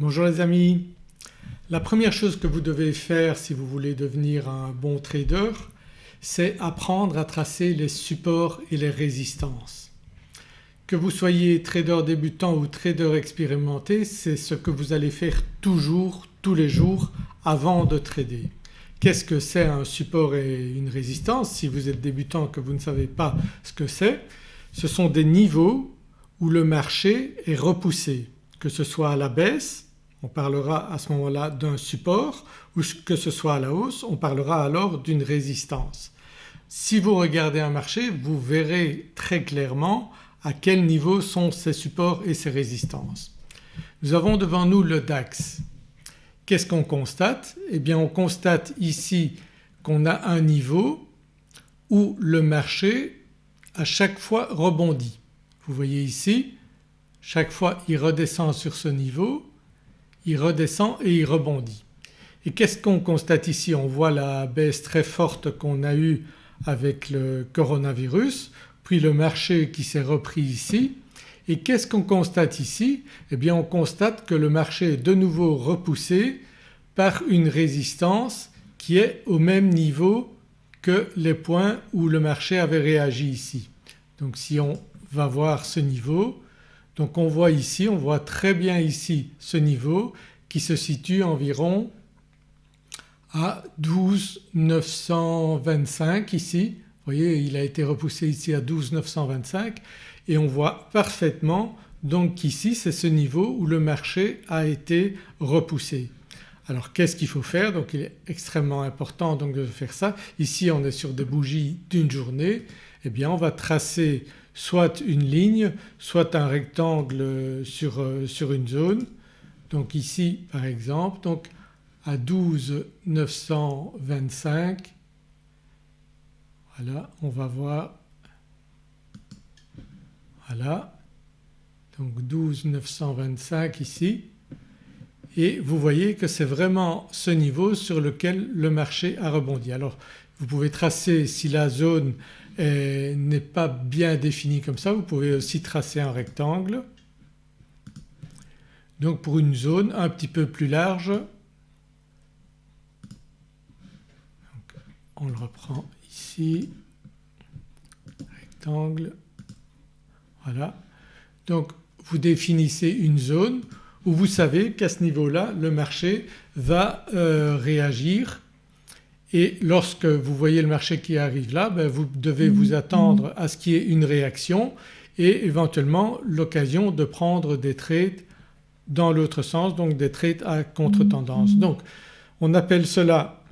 Bonjour les amis. La première chose que vous devez faire si vous voulez devenir un bon trader c'est apprendre à tracer les supports et les résistances. Que vous soyez trader débutant ou trader expérimenté c'est ce que vous allez faire toujours tous les jours avant de trader. Qu'est-ce que c'est un support et une résistance? Si vous êtes débutant que vous ne savez pas ce que c'est Ce sont des niveaux où le marché est repoussé que ce soit à la baisse on parlera à ce moment-là d'un support ou que ce soit à la hausse on parlera alors d'une résistance. Si vous regardez un marché vous verrez très clairement à quel niveau sont ces supports et ces résistances. Nous avons devant nous le DAX. Qu'est-ce qu'on constate? Eh bien on constate ici qu'on a un niveau où le marché à chaque fois rebondit. Vous voyez ici chaque fois il redescend sur ce niveau, il redescend et il rebondit. Et qu'est-ce qu'on constate ici? On voit la baisse très forte qu'on a eue avec le coronavirus puis le marché qui s'est repris ici et qu'est-ce qu'on constate ici? Eh bien on constate que le marché est de nouveau repoussé par une résistance qui est au même niveau que les points où le marché avait réagi ici. Donc si on va voir ce niveau donc on voit ici, on voit très bien ici ce niveau qui se situe environ à 12 925 ici. Vous voyez il a été repoussé ici à 12 925 et on voit parfaitement donc qu'ici c'est ce niveau où le marché a été repoussé. Alors qu'est-ce qu'il faut faire? Donc il est extrêmement important donc de faire ça. Ici on est sur des bougies d'une journée eh bien on va tracer soit une ligne soit un rectangle sur, euh, sur une zone. Donc ici par exemple donc à 12 925 voilà on va voir voilà donc 12 925 ici et vous voyez que c'est vraiment ce niveau sur lequel le marché a rebondi. Alors vous pouvez tracer si la zone n'est pas bien définie comme ça. Vous pouvez aussi tracer un rectangle. Donc pour une zone un petit peu plus large. On le reprend ici, rectangle, voilà. Donc vous définissez une zone où vous savez qu'à ce niveau-là le marché va euh, réagir et lorsque vous voyez le marché qui arrive là ben vous devez vous mmh. attendre à ce qu'il y ait une réaction et éventuellement l'occasion de prendre des trades dans l'autre sens donc des trades à contre-tendance. Mmh. Donc on appelle cela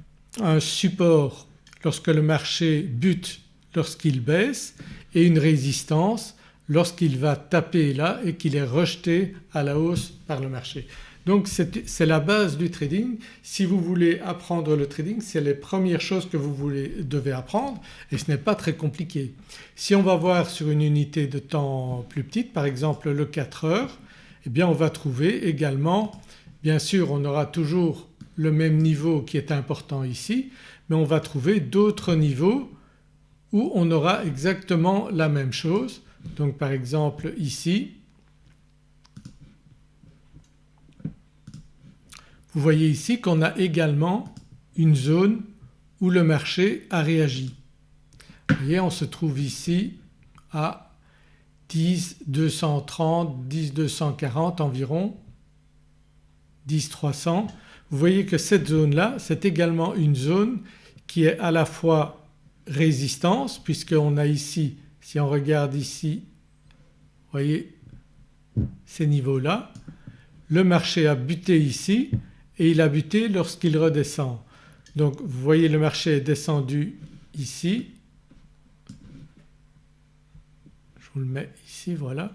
un support lorsque le marché bute lorsqu'il baisse et une résistance lorsqu'il va taper là et qu'il est rejeté à la hausse par le marché. Donc c'est la base du trading. Si vous voulez apprendre le trading c'est les premières choses que vous devez apprendre et ce n'est pas très compliqué. Si on va voir sur une unité de temps plus petite par exemple le 4 heures eh bien on va trouver également bien sûr on aura toujours le même niveau qui est important ici mais on va trouver d'autres niveaux où on aura exactement la même chose. Donc par exemple ici vous voyez ici qu'on a également une zone où le marché a réagi. Vous voyez on se trouve ici à 10 230, 10 240 environ, 10 300. Vous voyez que cette zone-là c'est également une zone qui est à la fois résistance puisqu'on a ici, si on regarde ici, vous voyez ces niveaux-là, le marché a buté ici et il a buté lorsqu'il redescend. Donc vous voyez le marché est descendu ici, je vous le mets ici voilà.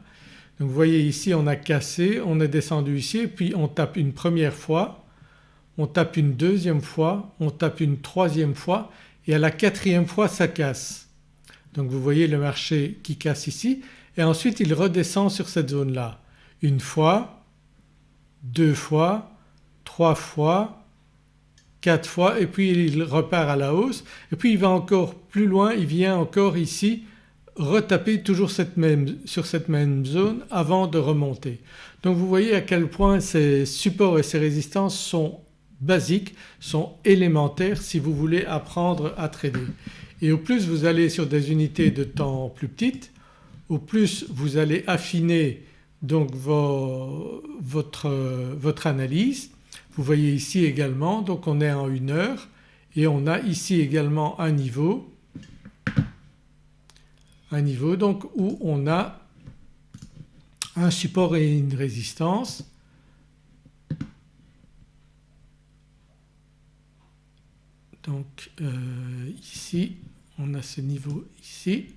Donc vous voyez ici on a cassé, on est descendu ici et puis on tape une première fois on tape une deuxième fois, on tape une troisième fois et à la quatrième fois ça casse. Donc vous voyez le marché qui casse ici et ensuite il redescend sur cette zone-là. Une fois, deux fois, trois fois, quatre fois et puis il repart à la hausse et puis il va encore plus loin, il vient encore ici retaper toujours cette même, sur cette même zone avant de remonter. Donc vous voyez à quel point ces supports et ces résistances sont basiques, sont élémentaires si vous voulez apprendre à trader. Et au plus vous allez sur des unités de temps plus petites, au plus vous allez affiner donc votre, votre analyse. Vous voyez ici également donc on est en une heure et on a ici également un niveau, un niveau donc où on a un support et une résistance. Donc euh, ici on a ce niveau ici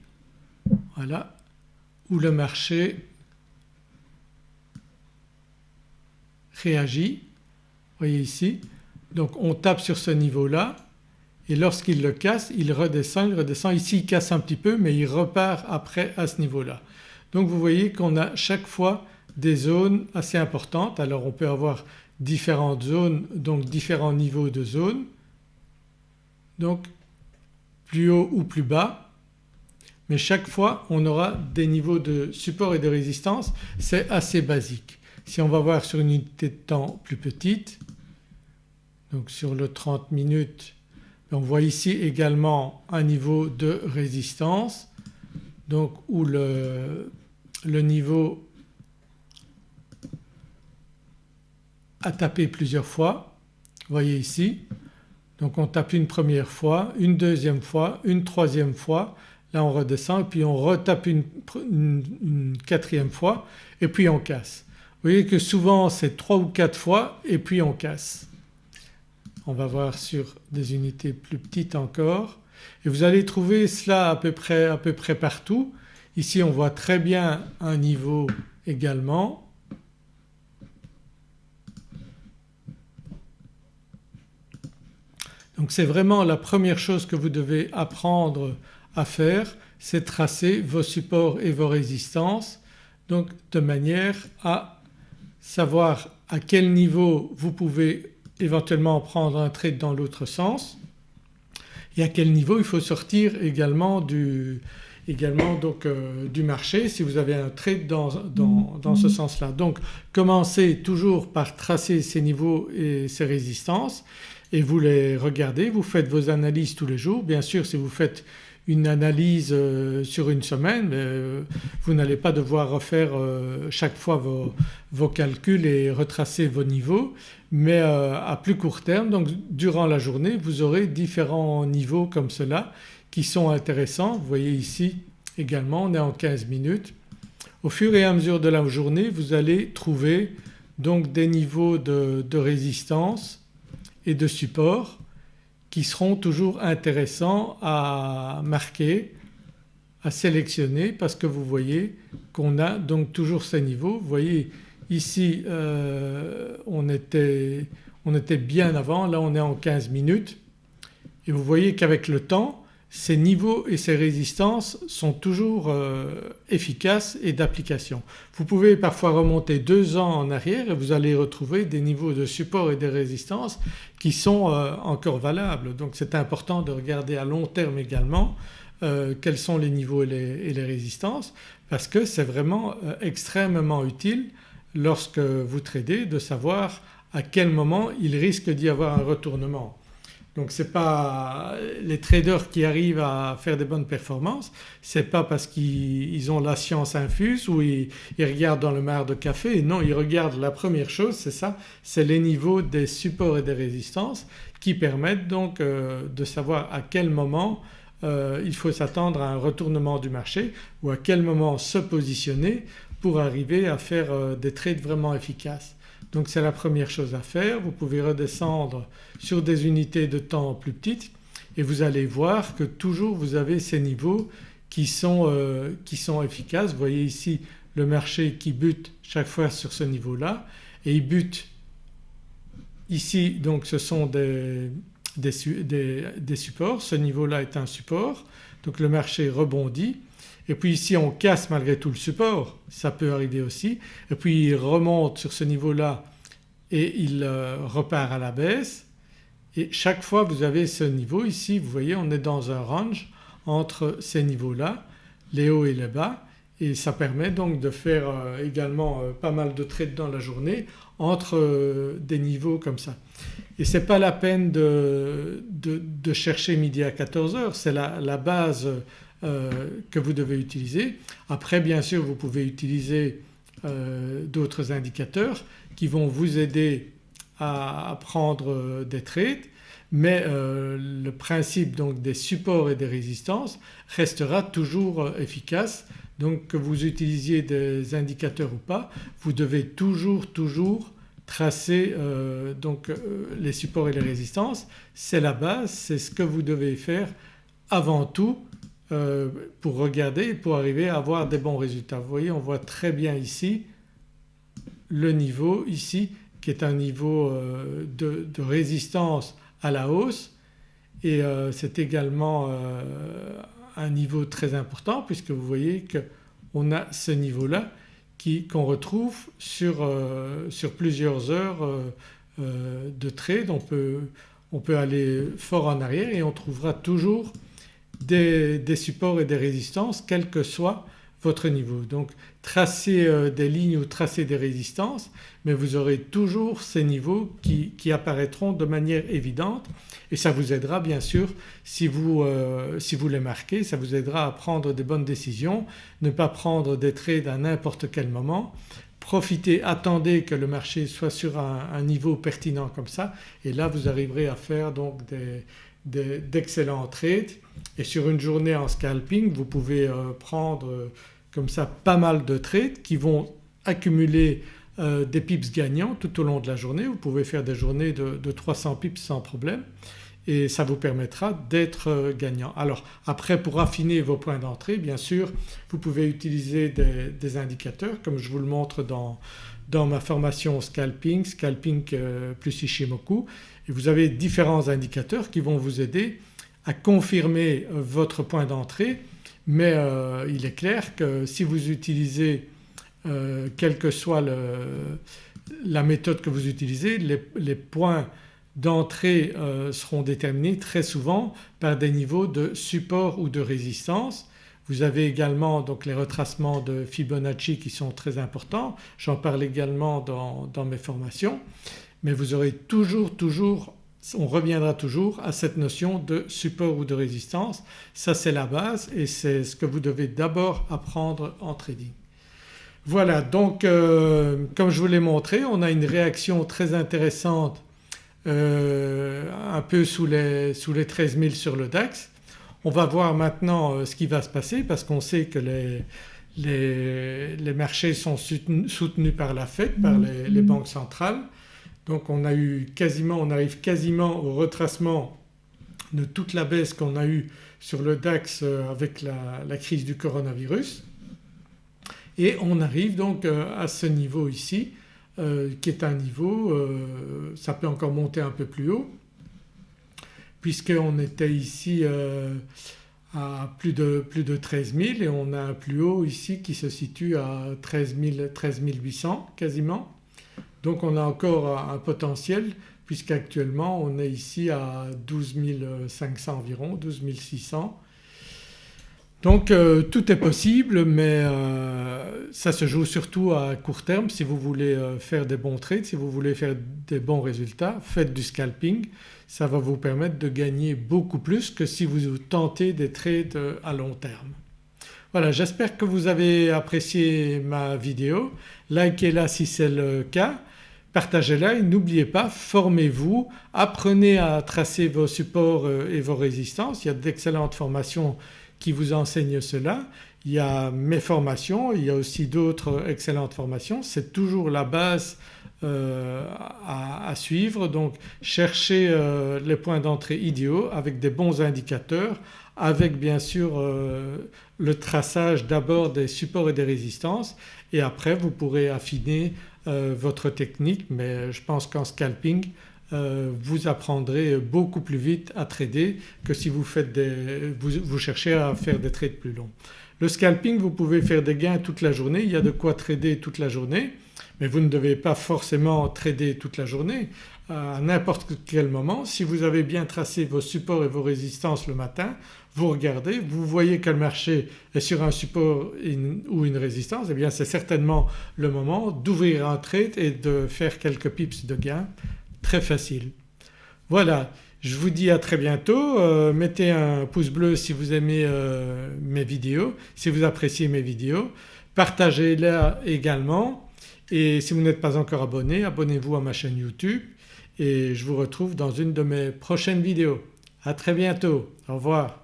voilà où le marché réagit. Voyez ici donc on tape sur ce niveau-là et lorsqu'il le casse il redescend, il redescend. Ici il casse un petit peu mais il repart après à ce niveau-là. Donc vous voyez qu'on a chaque fois des zones assez importantes. Alors on peut avoir différentes zones donc différents niveaux de zones donc plus haut ou plus bas mais chaque fois on aura des niveaux de support et de résistance c'est assez basique. Si on va voir sur une unité de temps plus petite donc sur le 30 minutes on voit ici également un niveau de résistance donc où le, niveau a tapé plusieurs fois. Vous voyez ici donc on tape une première fois, une deuxième fois, une troisième fois, là on redescend et puis on retape une, une quatrième fois et puis on casse. Vous voyez que souvent c'est trois ou quatre fois et puis on casse. On va voir sur des unités plus petites encore. Et vous allez trouver cela à peu près, à peu près partout. Ici on voit très bien un niveau également. Donc c'est vraiment la première chose que vous devez apprendre à faire c'est tracer vos supports et vos résistances. Donc de manière à savoir à quel niveau vous pouvez éventuellement prendre un trade dans l'autre sens et à quel niveau il faut sortir également du, également donc euh, du marché si vous avez un trade dans, dans, dans ce sens-là. Donc commencez toujours par tracer ces niveaux et ces résistances et vous les regardez, vous faites vos analyses tous les jours. Bien sûr si vous faites une analyse euh, sur une semaine euh, vous n'allez pas devoir refaire euh, chaque fois vos, calculs et retracer vos niveaux mais à plus court terme donc durant la journée vous aurez différents niveaux comme cela qui sont intéressants. Vous voyez ici également on est en 15 minutes. Au fur et à mesure de la journée vous allez trouver donc des niveaux de résistance et de support qui seront toujours intéressants à marquer, à sélectionner parce que vous voyez qu'on a donc toujours ces niveaux. Vous voyez ici euh, on, était, on était bien avant, là on est en 15 minutes et vous voyez qu'avec le temps ces niveaux et ces résistances sont toujours euh, efficaces et d'application. Vous pouvez parfois remonter deux ans en arrière et vous allez retrouver des niveaux de support et de résistance qui sont euh, encore valables. Donc c'est important de regarder à long terme également euh, quels sont les niveaux et les, résistances parce que c'est vraiment extrêmement utile lorsque vous tradez de savoir à quel moment il risque d'y avoir un retournement. Donc ce n'est pas les traders qui arrivent à faire des bonnes performances, ce n'est pas parce qu'ils ont la science infuse ou ils, regardent dans le mar de café, non ils regardent la première chose c'est ça, c'est les niveaux des supports et des résistances qui permettent donc euh, de savoir à quel moment euh, il faut s'attendre à un retournement du marché ou à quel moment se positionner pour arriver à faire euh, des trades vraiment efficaces. Donc c'est la première chose à faire. Vous pouvez redescendre sur des unités de temps plus petites et vous allez voir que toujours vous avez ces niveaux qui sont, euh, efficaces. Vous voyez ici le marché qui bute chaque fois sur ce niveau-là et il bute ici donc ce sont des supports, ce niveau-là est un support donc le marché rebondit et puis ici on casse malgré tout le support, ça peut arriver aussi. Et puis il remonte sur ce niveau-là et il euh, repart à la baisse. Et chaque fois vous avez ce niveau ici. Vous voyez on est dans un range entre ces niveaux-là les hauts et les bas. Et ça permet donc de faire euh, également euh, pas mal de trades dans la journée entre des niveaux comme ça. Et ce n'est pas la peine de, de, chercher midi à 14h, c'est la, la, base que vous devez utiliser. Après bien sûr vous pouvez utiliser d'autres indicateurs qui vont vous aider à, prendre des trades mais le principe donc des supports et des résistances restera toujours efficace donc que vous utilisiez des indicateurs ou pas vous devez toujours toujours tracer euh, donc euh, les supports et les résistances. C'est la base, c'est ce que vous devez faire avant tout euh, pour regarder pour arriver à avoir des bons résultats. Vous voyez on voit très bien ici le niveau ici qui est un niveau de, de, résistance à la hausse et c'est également un niveau très important puisque vous voyez qu'on a ce niveau-là qu'on retrouve sur, euh, sur, plusieurs heures euh, euh, de trade. On peut, on peut, aller fort en arrière et on trouvera toujours des, des, supports et des résistances quel que soit votre niveau. Donc tracer euh, des lignes ou tracer des résistances mais vous aurez toujours ces niveaux qui, apparaîtront de manière évidente et ça vous aidera bien sûr si vous, euh, si vous les marquez, ça vous aidera à prendre des bonnes décisions, ne pas prendre des trades à n'importe quel moment, profitez, attendez que le marché soit sur un, niveau pertinent comme ça et là vous arriverez à faire donc d'excellents trades et sur une journée en scalping vous pouvez euh, prendre comme ça pas mal de trades qui vont accumuler euh, des pips gagnants tout au long de la journée. Vous pouvez faire des journées de, 300 pips sans problème et ça vous permettra d'être euh, gagnant. Alors après pour affiner vos points d'entrée bien sûr vous pouvez utiliser des, indicateurs comme je vous le montre dans, dans ma formation scalping, scalping euh, plus Ishimoku vous avez différents indicateurs qui vont vous aider à confirmer votre point d'entrée mais euh, il est clair que si vous utilisez euh, quelle que soit la méthode que vous utilisez les, points d'entrée euh, seront déterminés très souvent par des niveaux de support ou de résistance. Vous avez également donc les retracements de Fibonacci qui sont très importants, j'en parle également dans, mes formations mais vous aurez toujours toujours on reviendra toujours à cette notion de support ou de résistance. Ça c'est la base et c'est ce que vous devez d'abord apprendre en trading. Voilà donc euh, comme je vous l'ai montré on a une réaction très intéressante euh, un peu sous les, sous les 13 000 sur le DAX. On va voir maintenant euh, ce qui va se passer parce qu'on sait que les, les, marchés sont soutenus, par la FED, par les banques centrales donc on a eu quasiment, on arrive quasiment au retracement de toute la baisse qu'on a eue sur le DAX euh, avec la, crise du coronavirus. Et on arrive donc euh, à ce niveau ici euh, qui est un niveau, ça peut encore monter un peu plus haut puisqu'on était ici à plus de, plus de 13 000 et on a un plus haut ici qui se situe à 13, 13 800 quasiment donc on a encore un potentiel puisqu'actuellement on est ici à 12 500 environ, 12 600. Donc euh, tout est possible mais euh, ça se joue surtout à court terme si vous voulez euh, faire des bons trades, si vous voulez faire des bons résultats faites du scalping ça va vous permettre de gagner beaucoup plus que si vous tentez des trades à long terme. Voilà j'espère que vous avez apprécié ma vidéo, likez-la si c'est le cas partagez-la et n'oubliez pas formez-vous, apprenez à tracer vos supports euh, et vos résistances. Il y a d'excellentes formations qui vous enseignent cela. Il y a mes formations, il y a aussi d'autres excellentes formations. C'est toujours la base euh, à, suivre donc cherchez euh, les points d'entrée idéaux avec des bons indicateurs avec bien sûr le traçage d'abord des supports et des résistances et après vous pourrez affiner votre technique mais je pense qu'en scalping euh, vous apprendrez beaucoup plus vite à trader que si vous, faites des, vous, cherchez à faire des trades plus longs. Le scalping vous pouvez faire des gains toute la journée, il y a de quoi trader toute la journée mais vous ne devez pas forcément trader toute la journée. À n'importe quel moment si vous avez bien tracé vos supports et vos résistances le matin vous regardez, vous voyez que le marché est sur un support ou une résistance et eh bien c'est certainement le moment d'ouvrir un trade et de faire quelques pips de gain très facile. Voilà je vous dis à très bientôt, euh, mettez un pouce bleu si vous aimez euh, mes vidéos, si vous appréciez mes vidéos, partagez-les également et si vous n'êtes pas encore abonné abonnez-vous à ma chaîne YouTube et je vous retrouve dans une de mes prochaines vidéos. À très bientôt, au revoir.